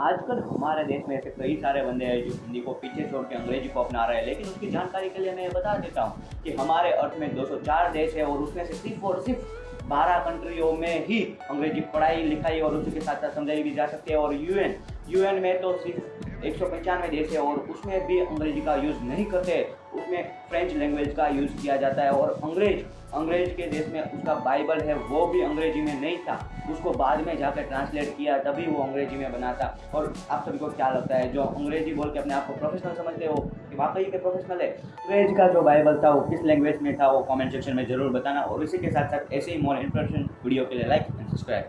आजकल हमारे देश में ऐसे कई सारे बंदे हैं जो हिंदी को पीछे छोड़ के अंग्रेज़ी को अपना रहे हैं, लेकिन उसकी जानकारी के लिए मैं ये बता देता हूँ कि हमारे अर्थ में 204 देश है और उसमें से सिर्फ़ और सिर्फ़ 12 कंट्रियों में ही अंग्रेज़ी पढ़ाई, लिखाई और उसी के साथ साथ समझाई भी जा सकती है। और यूएन यूएन में तो सिर्फ़ एक सौ पंचानवे देश है और उसमें भी अंग्रेज़ी का यूज़ नहीं करते। उसमें फ्रेंच लैंग्वेज का यूज़ किया जाता है और अंग्रेज़ अंग्रेज़ के देश में उसका बाइबल है, वो भी अंग्रेज़ी में नहीं था। उसको बाद में जाकर ट्रांसलेट किया, तभी वो अंग्रेज़ी में बना था। और आप सभी को क्या लगता है, जो अंग्रेज़ी बोल के अपने आप को प्रोफेशनल समझते हो कि वाकई के प्रोफेशनल है? अंग्रेज़ का जो बाइबल था, वो किस लैंग्वेज में था, वो कमेंट सेक्शन में ज़रूर बताना। और इसी के साथ साथ ऐसे ही मोर इन्फॉर्मेशन वीडियो के लिए लाइक एंड सब्सक्राइब